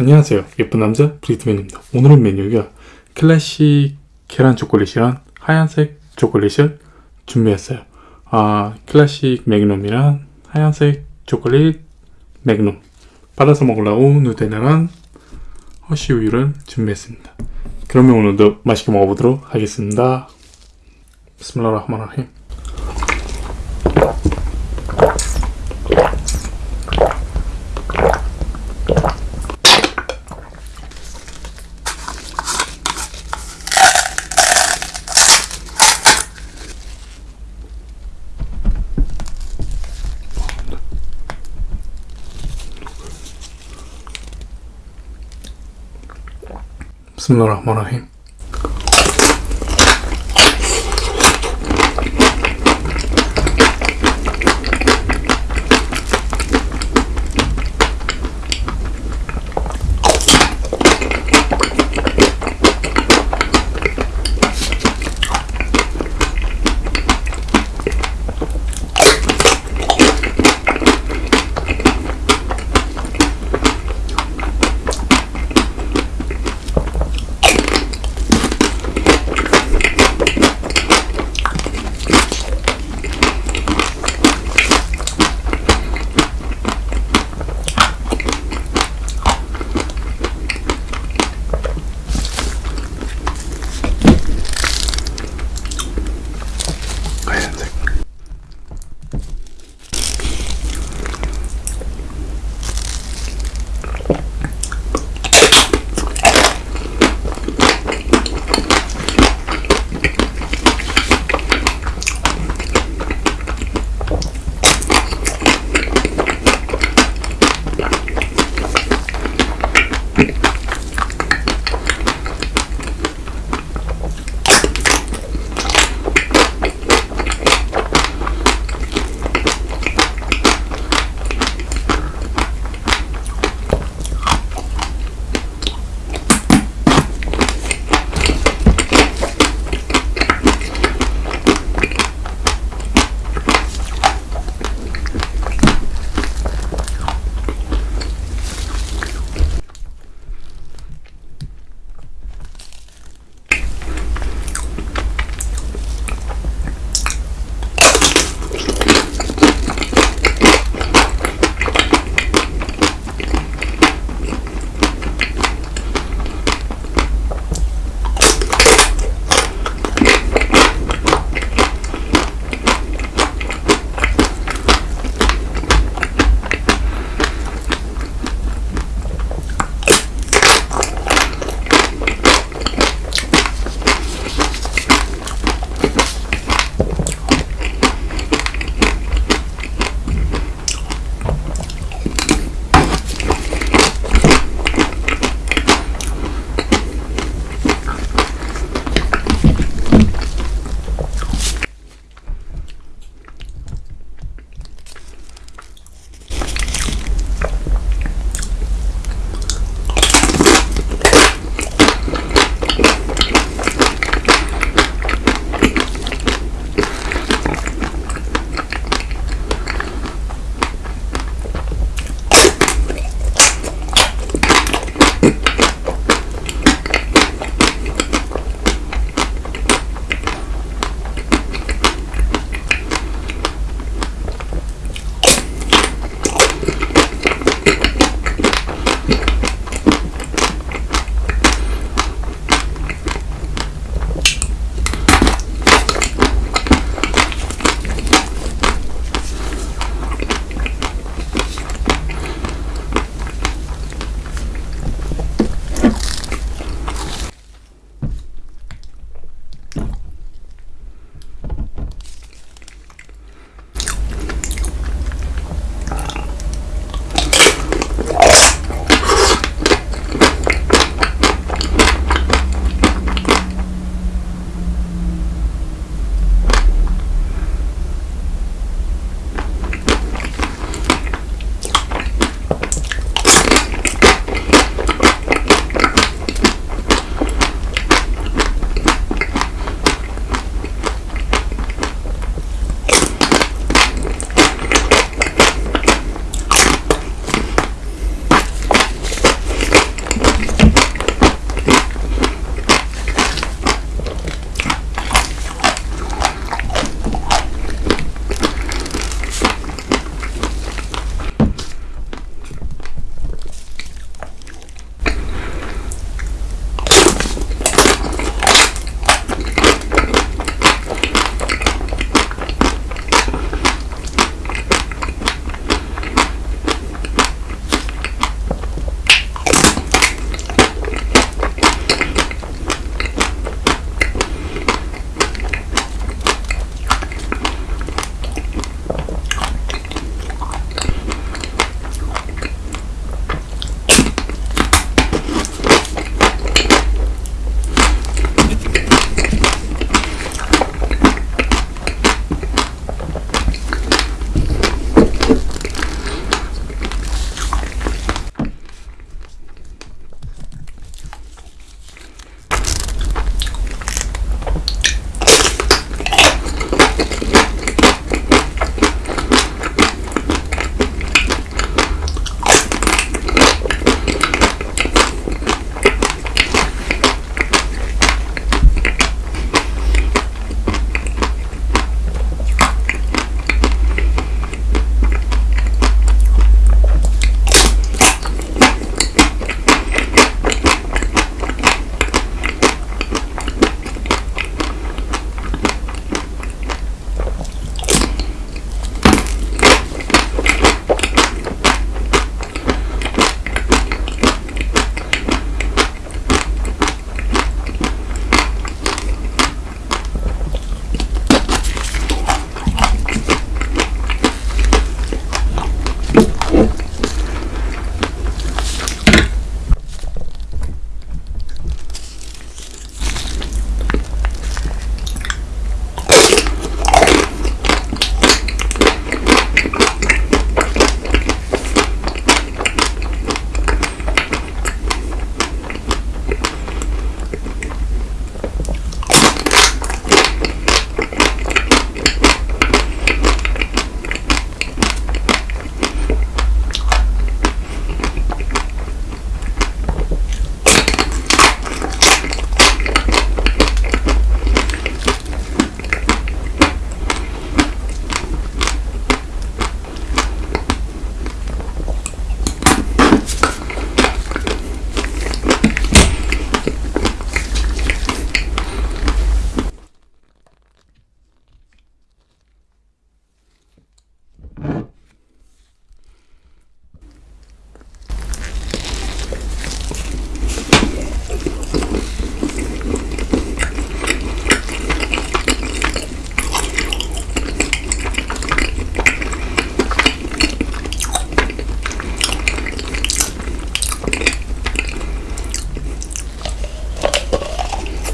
안녕하세요. 예쁜 남자 브리트맨입니다. 오늘은 메뉴가 클래식 계란 초콜릿이랑 하얀색 초콜릿을 준비했어요. 아 클래식 매그넘이랑 하얀색 초콜릿 매그넘. 받아서 먹으려고 누텔라랑 허쉬 우유를 준비했습니다. 그러면 오늘도 맛있게 먹어보도록 하겠습니다. 비스밀라흐 라흐만 라힘 Bismillahirrahmanirrahim.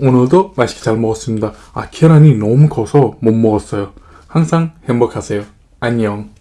오늘도 맛있게 잘 먹었습니다. 아, 계란이 너무 커서 못 먹었어요. 항상 행복하세요. 안녕.